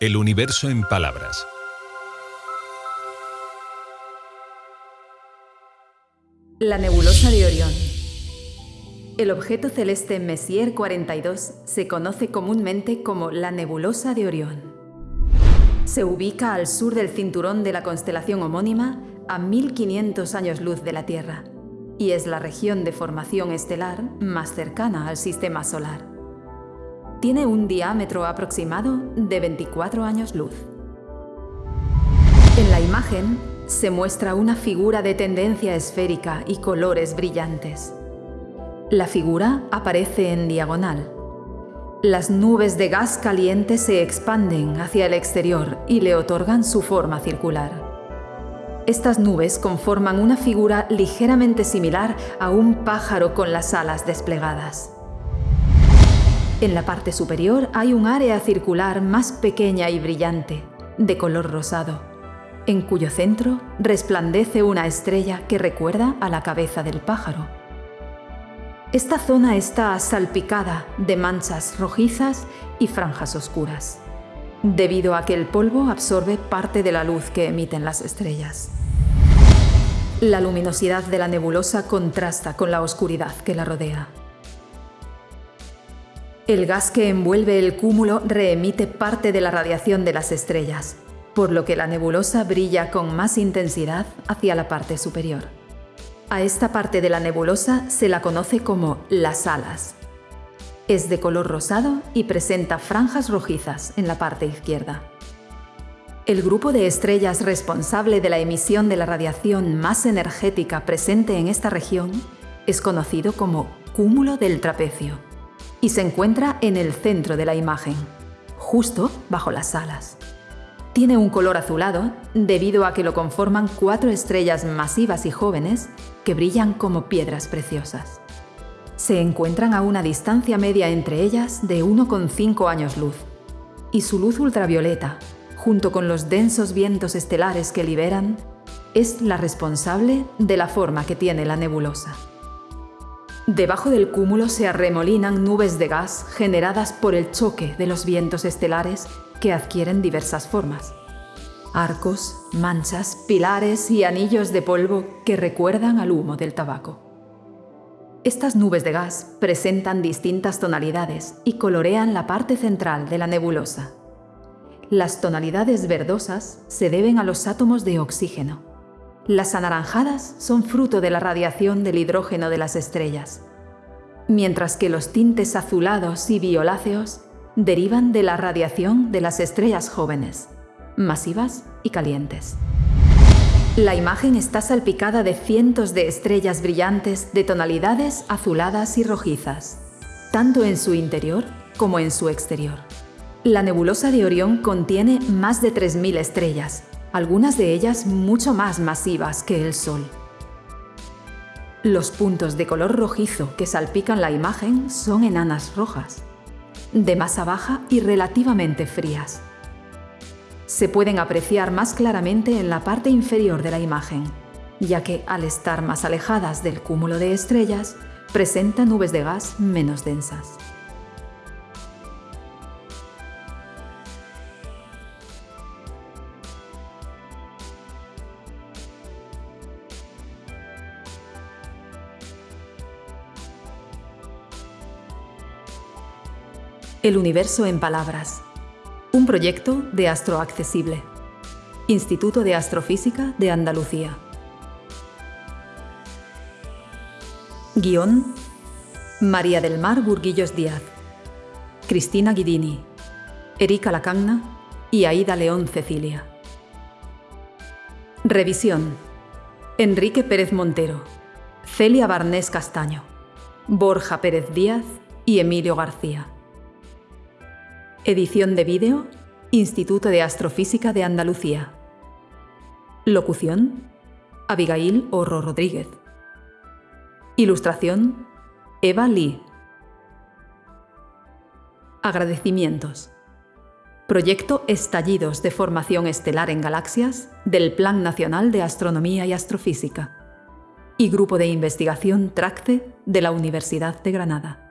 El universo en palabras. La nebulosa de Orión. El objeto celeste Messier 42 se conoce comúnmente como la nebulosa de Orión. Se ubica al sur del cinturón de la constelación homónima a 1500 años luz de la Tierra y es la región de formación estelar más cercana al sistema solar. Tiene un diámetro aproximado de 24 años luz. En la imagen se muestra una figura de tendencia esférica y colores brillantes. La figura aparece en diagonal. Las nubes de gas caliente se expanden hacia el exterior y le otorgan su forma circular. Estas nubes conforman una figura ligeramente similar a un pájaro con las alas desplegadas. En la parte superior hay un área circular más pequeña y brillante, de color rosado, en cuyo centro resplandece una estrella que recuerda a la cabeza del pájaro. Esta zona está salpicada de manchas rojizas y franjas oscuras, debido a que el polvo absorbe parte de la luz que emiten las estrellas. La luminosidad de la nebulosa contrasta con la oscuridad que la rodea. El gas que envuelve el cúmulo reemite parte de la radiación de las estrellas, por lo que la nebulosa brilla con más intensidad hacia la parte superior. A esta parte de la nebulosa se la conoce como las alas. Es de color rosado y presenta franjas rojizas en la parte izquierda. El grupo de estrellas responsable de la emisión de la radiación más energética presente en esta región es conocido como cúmulo del trapecio y se encuentra en el centro de la imagen, justo bajo las alas. Tiene un color azulado debido a que lo conforman cuatro estrellas masivas y jóvenes que brillan como piedras preciosas. Se encuentran a una distancia media entre ellas de 1,5 años luz, y su luz ultravioleta junto con los densos vientos estelares que liberan, es la responsable de la forma que tiene la nebulosa. Debajo del cúmulo se arremolinan nubes de gas generadas por el choque de los vientos estelares que adquieren diversas formas. Arcos, manchas, pilares y anillos de polvo que recuerdan al humo del tabaco. Estas nubes de gas presentan distintas tonalidades y colorean la parte central de la nebulosa. Las tonalidades verdosas se deben a los átomos de oxígeno. Las anaranjadas son fruto de la radiación del hidrógeno de las estrellas, mientras que los tintes azulados y violáceos derivan de la radiación de las estrellas jóvenes, masivas y calientes. La imagen está salpicada de cientos de estrellas brillantes de tonalidades azuladas y rojizas, tanto en su interior como en su exterior. La nebulosa de Orión contiene más de 3.000 estrellas, algunas de ellas mucho más masivas que el Sol. Los puntos de color rojizo que salpican la imagen son enanas rojas, de masa baja y relativamente frías. Se pueden apreciar más claramente en la parte inferior de la imagen, ya que al estar más alejadas del cúmulo de estrellas, presenta nubes de gas menos densas. El universo en palabras. Un proyecto de Astroaccesible. Instituto de Astrofísica de Andalucía. Guión. María del Mar Burguillos Díaz. Cristina Guidini. Erika Lacagna y Aida León Cecilia. Revisión. Enrique Pérez Montero. Celia Barnés Castaño. Borja Pérez Díaz y Emilio García. Edición de vídeo, Instituto de Astrofísica de Andalucía. Locución, Abigail Orro Rodríguez. Ilustración, Eva Lee. Agradecimientos. Proyecto Estallidos de Formación Estelar en Galaxias del Plan Nacional de Astronomía y Astrofísica y Grupo de Investigación TRACTE de la Universidad de Granada.